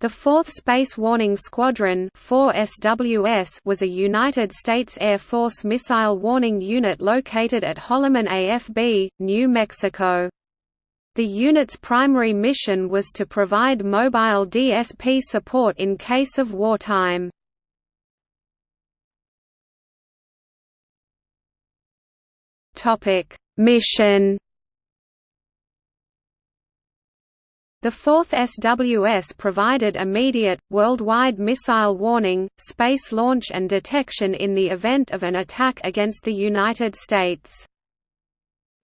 The 4th Space Warning Squadron 4 SWS was a United States Air Force missile warning unit located at Holloman AFB, New Mexico. The unit's primary mission was to provide mobile DSP support in case of wartime. Mission The 4th SWS provided immediate, worldwide missile warning, space launch and detection in the event of an attack against the United States.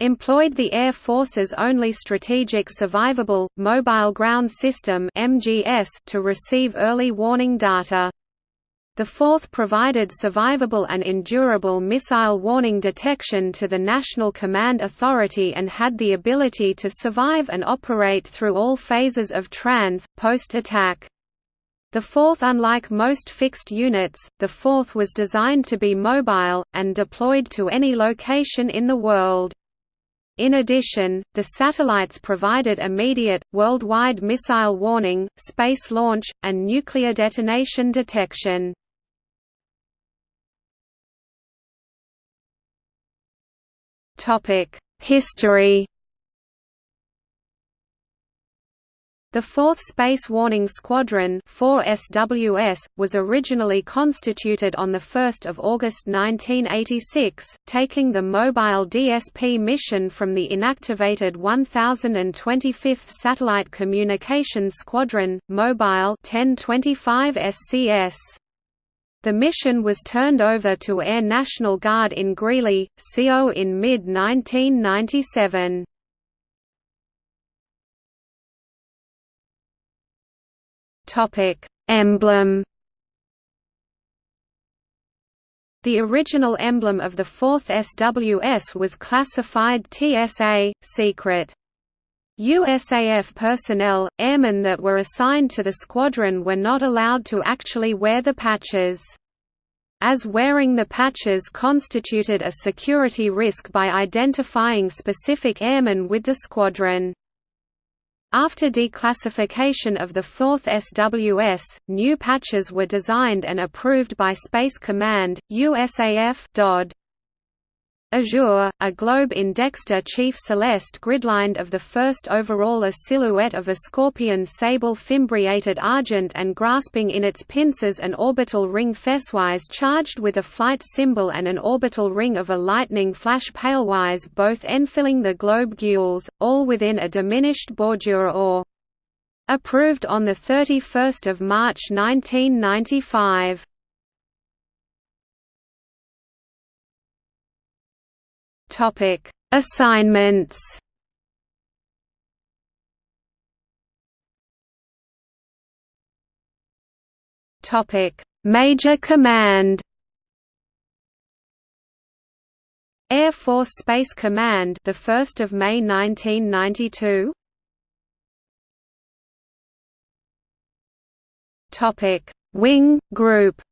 Employed the Air Force's only Strategic Survivable, Mobile Ground System to receive early warning data. The fourth provided survivable and endurable missile warning detection to the National Command Authority and had the ability to survive and operate through all phases of trans, post-attack. The fourth unlike most fixed units, the fourth was designed to be mobile, and deployed to any location in the world. In addition, the satellites provided immediate, worldwide missile warning, space launch, and nuclear detonation detection. History The 4th Space Warning Squadron 4 SWS, was originally constituted on 1 August 1986, taking the mobile DSP mission from the inactivated 1025th Satellite Communications Squadron, Mobile 1025 SCS. The mission was turned over to Air National Guard in Greeley, CO in mid-1997. Emblem The original emblem of the 4th SWS was classified TSA, secret. USAF personnel, airmen that were assigned to the squadron were not allowed to actually wear the patches. As wearing the patches constituted a security risk by identifying specific airmen with the squadron. After declassification of the 4th SWS, new patches were designed and approved by Space Command, USAF DOD. Azure, a globe in Dexter Chief Celeste gridlined of the first overall a silhouette of a scorpion sable fimbriated argent and grasping in its pincers an orbital ring fesswise charged with a flight symbol and an orbital ring of a lightning flash palewise both enfilling the globe gules, all within a diminished bordure or approved on 31 March 1995. Topic: Assignments. Topic: Major Command. Air Force Space Command, the 1st of May 1992. Topic: Wing Group.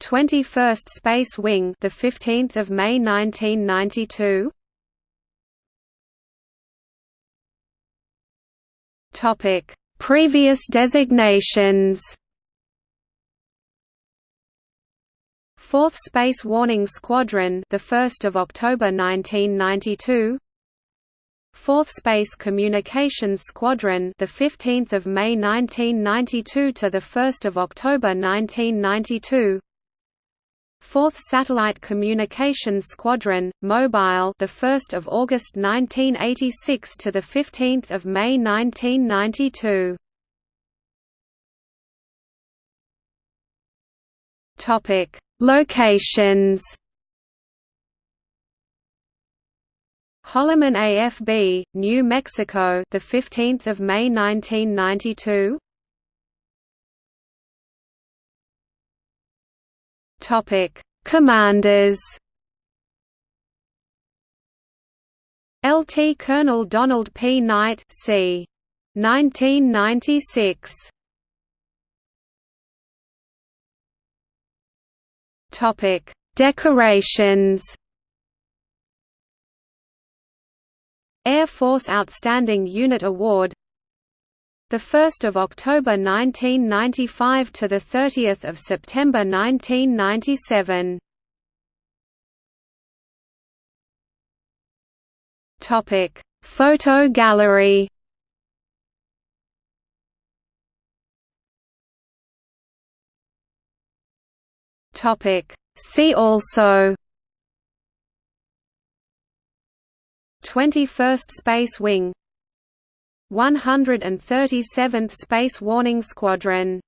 21st Space Wing, the 15th of May 1992. Topic: Previous designations. 4th Space Warning Squadron, the 1st of October 1992. 4th Space Communications Squadron, the 15th of May 1992 to the 1st of October 1992. 4th Satellite Communications Squadron, Mobile, the 1st of August 1986 to the 15th of May 1992. Topic: Locations. Holloman AFB, New Mexico, the 15th of May 1992. Topic: Commanders. LT Colonel Donald P. Knight, c. 1996. Topic: Decorations. Air Force Outstanding Unit Award the 1st of October 1995 to the 30th of September 1997. Topic: Photo gallery. Topic: See also 21st Space Wing 137th Space Warning Squadron